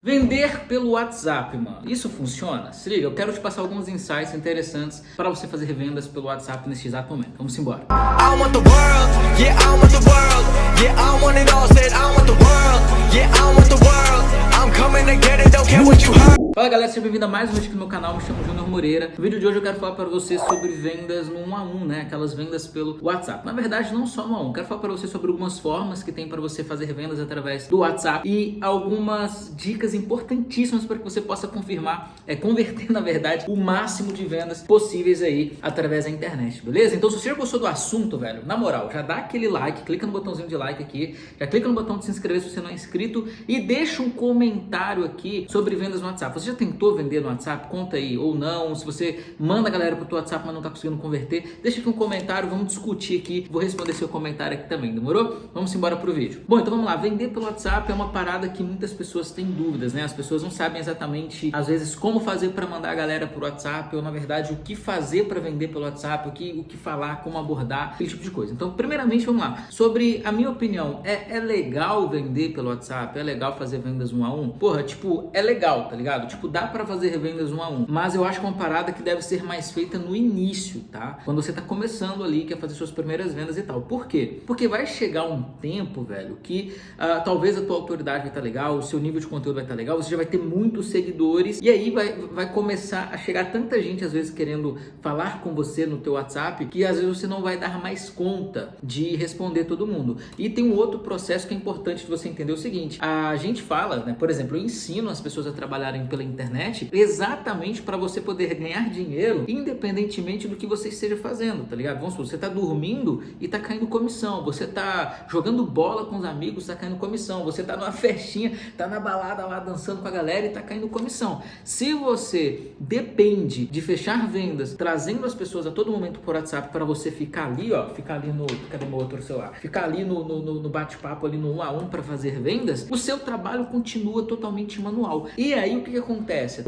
Vender pelo WhatsApp, mano. Isso funciona? Se liga, eu quero te passar alguns insights interessantes para você fazer vendas pelo WhatsApp neste exato momento. Vamos embora. Fala galera, seja bem-vindo a mais um vídeo aqui no meu canal, me chamo Júnior Moreira. No vídeo de hoje eu quero falar para você sobre vendas no 1 a 1, né? Aquelas vendas pelo WhatsApp. Na verdade, não só no 1 a 1, quero falar para você sobre algumas formas que tem para você fazer vendas através do WhatsApp e algumas dicas importantíssimas para que você possa confirmar, é converter na verdade o máximo de vendas possíveis aí através da internet, beleza? Então se você já gostou do assunto, velho, na moral, já dá aquele like, clica no botãozinho de like aqui, já clica no botão de se inscrever se você não é inscrito e deixa um comentário aqui sobre vendas no WhatsApp. Você já tentou vender no WhatsApp? Conta aí, ou não. Se você manda a galera pro teu WhatsApp, mas não tá conseguindo converter, deixa aqui um comentário, vamos discutir aqui. Vou responder seu comentário aqui também, demorou? Vamos embora pro vídeo. Bom, então vamos lá. Vender pelo WhatsApp é uma parada que muitas pessoas têm dúvidas, né? As pessoas não sabem exatamente, às vezes, como fazer para mandar a galera pro WhatsApp, ou na verdade, o que fazer para vender pelo WhatsApp, o que, o que falar, como abordar, aquele tipo de coisa. Então, primeiramente, vamos lá. Sobre a minha opinião, é, é legal vender pelo WhatsApp? É legal fazer vendas um a um? Porra, tipo, é legal, tá ligado? Tipo, dá para fazer revendas um a um, mas eu acho que é uma parada que deve ser mais feita no início, tá? Quando você tá começando ali, quer fazer suas primeiras vendas e tal. Por quê? Porque vai chegar um tempo, velho, que uh, talvez a tua autoridade vai estar tá legal, o seu nível de conteúdo vai estar tá legal, você já vai ter muitos seguidores e aí vai, vai começar a chegar tanta gente às vezes querendo falar com você no teu WhatsApp que às vezes você não vai dar mais conta de responder todo mundo. E tem um outro processo que é importante de você entender o seguinte, a gente fala, né, por exemplo, eu ensino as pessoas a trabalharem pela internet exatamente para você poder ganhar dinheiro independentemente do que você esteja fazendo, tá ligado? Vamos supor, você tá dormindo e tá caindo comissão, você tá jogando bola com os amigos, tá caindo comissão, você tá numa festinha, tá na balada lá dançando com a galera e tá caindo comissão. Se você depende de fechar vendas, trazendo as pessoas a todo momento por WhatsApp para você ficar ali, ó, ficar ali no, cadê meu outro celular? Ficar ali no, no, no bate-papo ali no um a um para fazer vendas, o seu trabalho continua totalmente manual. E aí o que, que acontece?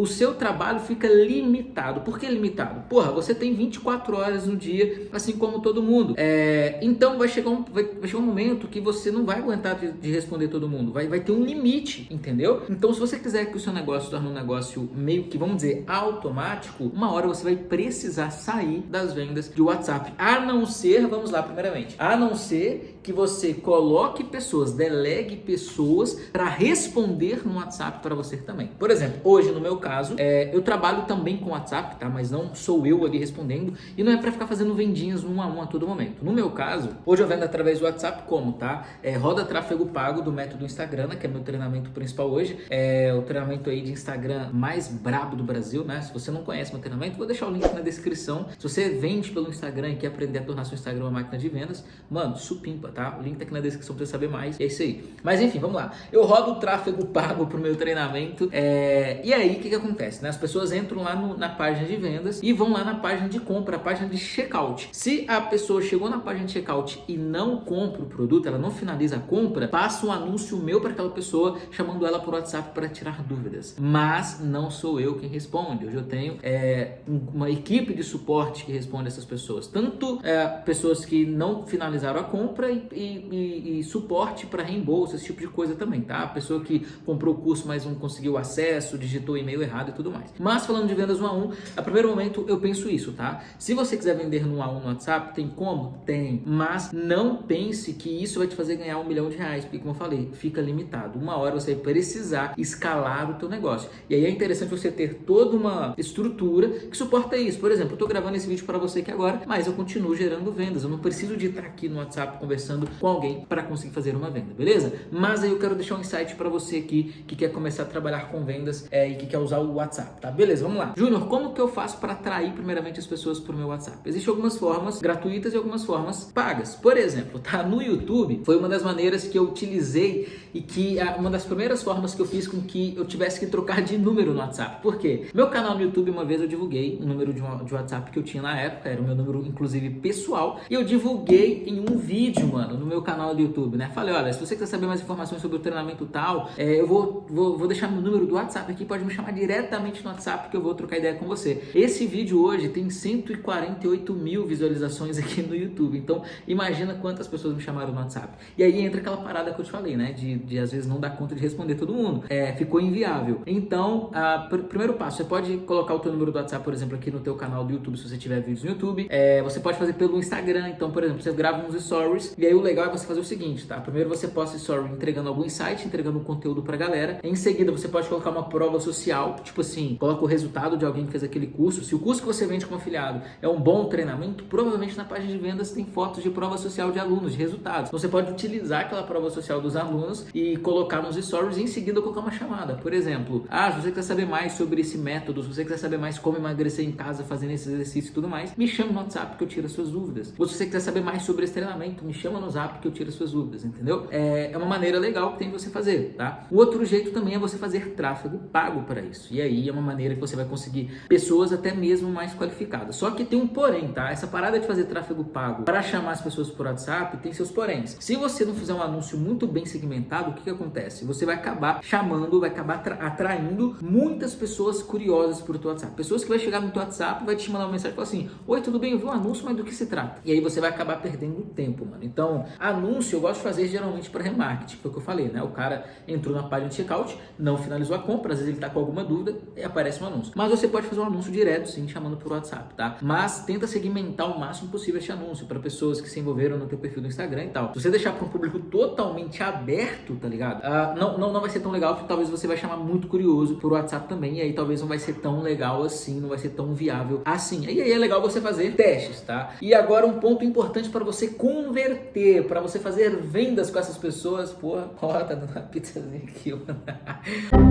O seu trabalho fica limitado. Por que limitado? Porra, você tem 24 horas no dia, assim como todo mundo. É, então vai chegar, um, vai, vai, chegar um momento que você não vai aguentar de, de, responder todo mundo. Vai, vai ter um limite, entendeu? Então se você quiser que o seu negócio torne um negócio meio que, vamos dizer, automático, uma hora você vai precisar sair das vendas de WhatsApp. A não ser, vamos lá primeiramente, a não ser que você coloque pessoas, delegue pessoas para responder no WhatsApp para você também. Por exemplo, hoje no meu caso, é, eu trabalho também com WhatsApp, tá? Mas não sou eu ali respondendo e não é para ficar fazendo vendinhas um a um a todo momento. No meu caso, hoje eu vendo através do WhatsApp como, tá? É, roda tráfego pago do método Instagram, né, que é meu treinamento principal hoje. É o treinamento aí de Instagram mais brabo do Brasil, né? Se você não conhece meu treinamento, vou deixar o link na descrição. Se você vende pelo Instagram e quer aprender a tornar seu Instagram uma máquina de vendas, mano, supimpa tá? O link tá aqui na descrição pra você saber mais. É isso aí. Mas enfim, vamos lá. Eu rodo tráfego pago pro meu treinamento. É... E aí, o que que acontece? Né? As pessoas entram lá no, na página de vendas e vão lá na página de compra, a página de checkout. Se a pessoa chegou na página de checkout e não compra o produto, ela não finaliza a compra, passa um anúncio meu para aquela pessoa chamando ela por WhatsApp para tirar dúvidas. Mas não sou eu quem responde. Hoje eu tenho é, uma equipe de suporte que responde essas pessoas. Tanto é, pessoas que não finalizaram a compra e e, e, e suporte para reembolso, esse tipo de coisa também, tá? A pessoa que comprou o curso, mas não conseguiu acesso, digitou e-mail errado e tudo mais. Mas falando de vendas 1 a 1, a primeiro momento eu penso isso, tá? Se você quiser vender no 1 a 1 no WhatsApp, tem como? Tem. Mas não pense que isso vai te fazer ganhar um milhão de reais, porque como eu falei, fica limitado. Uma hora você vai precisar escalar o teu negócio. E aí é interessante você ter toda uma estrutura que suporta isso. Por exemplo, eu tô gravando esse vídeo para você aqui agora, mas eu continuo gerando vendas. Eu não preciso de estar aqui no WhatsApp conversando conversando com alguém para conseguir fazer uma venda, beleza? Mas aí eu quero deixar um insight para você aqui que quer começar a trabalhar com vendas é, e que quer usar o WhatsApp, tá? Beleza, vamos lá. Júnior, como que eu faço para atrair primeiramente as pessoas para o meu WhatsApp? Existem algumas formas gratuitas e algumas formas pagas. Por exemplo, tá? No YouTube foi uma das maneiras que eu utilizei e que é uma das primeiras formas que eu fiz com que eu tivesse que trocar de número no WhatsApp. Por quê? Meu canal no YouTube, uma vez eu divulguei um número de, de WhatsApp que eu tinha na época, era o meu número, inclusive, pessoal, e eu divulguei em um vídeo, mano, no meu canal do YouTube, né? Falei, olha, se você quiser saber mais informações sobre o treinamento tal, é, eu vou, vou, vou deixar meu número do WhatsApp aqui pode me chamar diretamente no WhatsApp que eu vou trocar ideia com você. Esse vídeo hoje tem 148 mil visualizações aqui no YouTube, então imagina quantas pessoas me chamaram no WhatsApp. E aí entra aquela parada que eu te falei, né? De, de às vezes não dar conta de responder todo mundo. É, ficou inviável. Então, a, pr primeiro passo, você pode colocar o teu número do WhatsApp, por exemplo, aqui no teu canal do YouTube, se você tiver vídeos no YouTube. É, você pode fazer pelo Instagram, então, por exemplo, você grava uns stories, e aí o legal é você fazer o seguinte, tá? Primeiro você posta story entregando algum insight, entregando um conteúdo pra galera. Em seguida, você pode colocar uma prova social, tipo assim, coloca o resultado de alguém que fez aquele curso. Se o curso que você vende como afiliado é um bom treinamento, provavelmente na página de vendas tem fotos de prova social de alunos, de resultados. Então, você pode utilizar aquela prova social dos alunos e colocar nos stories e em seguida colocar uma chamada. Por exemplo, ah, se você quer saber mais sobre esse método, se você quer saber mais como emagrecer em casa fazendo esse exercício e tudo mais, me chama no WhatsApp que eu tiro as suas dúvidas. Ou se você quiser saber mais sobre esse treinamento, me chama no Zap que eu tiro as suas dúvidas, entendeu? É, é uma maneira legal que tem você fazer, tá? O outro jeito também é você fazer tráfego pago para isso. E aí é uma maneira que você vai conseguir pessoas até mesmo mais qualificadas. Só que tem um porém, tá? Essa parada de fazer tráfego pago para chamar as pessoas por WhatsApp tem seus poréns. Se você não fizer um anúncio muito bem segmentado, o que, que acontece? Você vai acabar chamando, vai acabar atraindo muitas pessoas curiosas por teu WhatsApp. Pessoas que vai chegar no teu WhatsApp, vai te mandar uma mensagem e falar assim: Oi, tudo bem? Eu vi um anúncio, mas do que se trata? E aí você vai acabar perdendo tempo, mano. Então, anúncio eu gosto de fazer geralmente para remarketing, foi o que eu falei, né? O cara entrou na página de checkout, não finalizou a compra, às vezes ele tá com alguma dúvida e aparece um anúncio. Mas você pode fazer um anúncio direto, sim, chamando por WhatsApp, tá? Mas tenta segmentar o máximo possível esse anúncio para pessoas que se envolveram no teu perfil do Instagram e tal. Se você deixar para um público totalmente aberto, tá ligado? Uh, não, não, não vai ser tão legal, porque talvez você vai chamar muito curioso por WhatsApp também, e aí talvez não vai ser tão legal assim, não vai ser tão viável assim. E aí é legal você fazer testes, tá? E agora um ponto importante para você converter, para você fazer vendas com essas pessoas. Porra, ó, tá dando uma pizzazinha aqui, mano.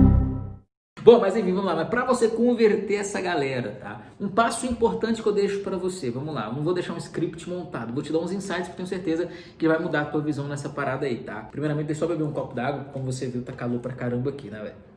Bom, mas enfim, vamos lá. Mas para você converter essa galera, tá? Um passo importante que eu deixo para você. Vamos lá. Eu não vou deixar um script montado. Vou te dar uns insights que tenho certeza que vai mudar a tua visão nessa parada aí, tá? Primeiramente, deixa eu só beber um copo d'água. Como você viu, tá calor pra caramba aqui, né, velho?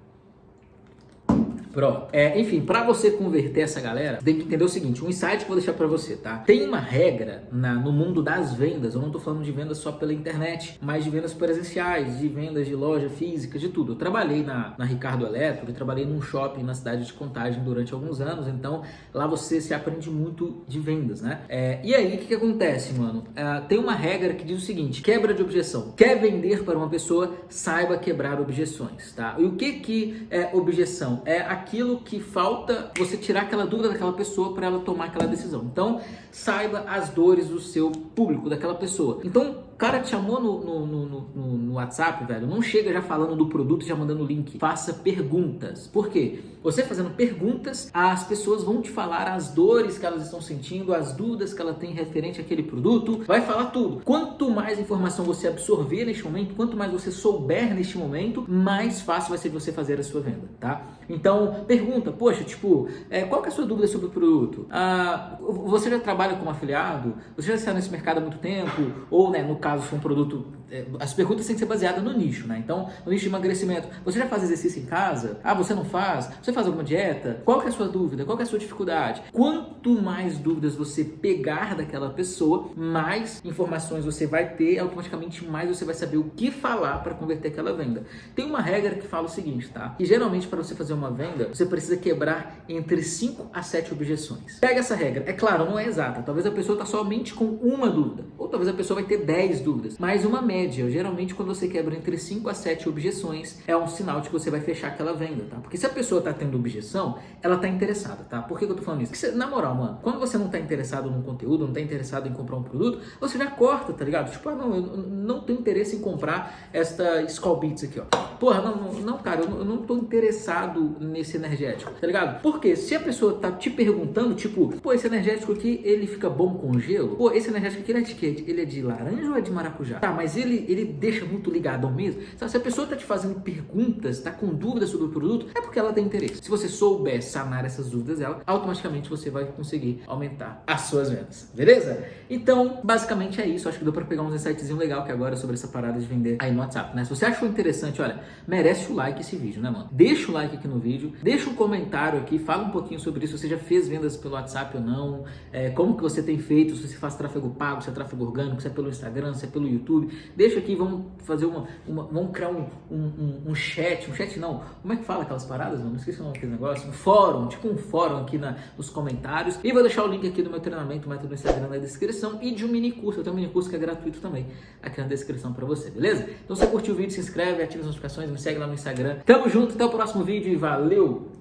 Pronto. É, enfim, para você converter essa galera, tem que entender o seguinte, um insight que eu vou deixar para você, tá? Tem uma regra na, no mundo das vendas, eu não tô falando de vendas só pela internet, mas de vendas presenciais, de vendas de loja física, de tudo. Eu trabalhei na, na Ricardo Eletro e trabalhei num shopping na cidade de Contagem durante alguns anos, então lá você se aprende muito de vendas, né? É, e aí, o que, que acontece, mano? É, tem uma regra que diz o seguinte, quebra de objeção. Quer vender para uma pessoa, saiba quebrar objeções, tá? E o que que é objeção? É a aquilo que falta você tirar aquela dúvida daquela pessoa para ela tomar aquela decisão. Então, saiba as dores do seu público, daquela pessoa. Então, cara te chamou no, no, no, no, no WhatsApp, velho, não chega já falando do produto, já mandando o link. Faça perguntas. Por quê? Você fazendo perguntas, as pessoas vão te falar as dores que elas estão sentindo, as dúvidas que ela tem referente àquele produto, vai falar tudo. Quanto mais informação você absorver neste momento, quanto mais você souber neste momento, mais fácil vai ser de você fazer a sua venda, tá? Então, pergunta, poxa, tipo, é, qual que é a sua dúvida sobre o produto? Ah, você já trabalha como afiliado? Você já está nesse mercado há muito tempo? Ou, né, no caso, for um produto é, as perguntas têm que ser baseadas no nicho, né? Então, no nicho de emagrecimento, você já faz exercício em casa? Ah, você não faz? Você faz alguma dieta? Qual é a sua dúvida? Qual é a sua dificuldade? Quanto mais dúvidas você pegar daquela pessoa, mais informações você vai ter, automaticamente mais você vai saber o que falar para converter aquela venda. Tem uma regra que fala o seguinte, tá? Que geralmente para você fazer uma venda, você precisa quebrar entre 5 a 7 objeções. Pega essa regra. É claro, não é exata. Talvez a pessoa está somente com uma dúvida, ou talvez a pessoa vai ter 10 dúvidas, mas uma média geralmente quando você quebra entre 5 a 7 objeções, é um sinal de que você vai fechar aquela venda, tá? Porque se a pessoa tá tendo objeção, ela tá interessada, tá? Por que, que eu tô falando isso? Na moral, mano, quando você não tá interessado num conteúdo, não tá interessado em comprar um produto, você já corta, tá ligado? Tipo, ah, não, eu não tenho interesse em comprar esta Skull Beats aqui, ó. Porra, não, não, cara, eu não, tô interessado nesse energético, tá ligado? Porque se a pessoa tá te perguntando, tipo, pô, esse energético aqui, ele fica bom com gelo? Pô, esse energético aqui, ele é de quê? Ele é de laranja ou é de maracujá? Tá, mas ele ele, deixa muito ligado ao mesmo. Sabe, se a pessoa está te fazendo perguntas, está com dúvidas sobre o produto, é porque ela tem interesse. Se você souber sanar essas dúvidas dela, automaticamente você vai conseguir aumentar as suas vendas. Beleza? Então, basicamente é isso. Acho que deu para pegar uns insightzinho legal que agora sobre essa parada de vender aí no WhatsApp, né? Se você achou interessante, olha, merece o like esse vídeo, né, mano? Deixa o like aqui no vídeo, deixa um comentário aqui, fala um pouquinho sobre isso. Você já fez vendas pelo WhatsApp ou não? É, como que você tem feito? Se você faz tráfego pago, se é tráfego orgânico, se é pelo Instagram, Pelo YouTube. Deixa aqui, vamos fazer uma. uma vamos criar um, um, um, chat. Um chat não. Como é que fala aquelas paradas? Não esqueci o nome daquele negócio. Um fórum, tipo um fórum aqui na, nos comentários. E vou deixar o link aqui do meu treinamento, método do Instagram na descrição. E de um mini curso. Eu tenho um mini curso que é gratuito também aqui na descrição pra você, beleza? Então se você curtiu o vídeo, se inscreve, ativa as notificações, me segue lá no Instagram. Tamo junto, até o próximo vídeo e valeu!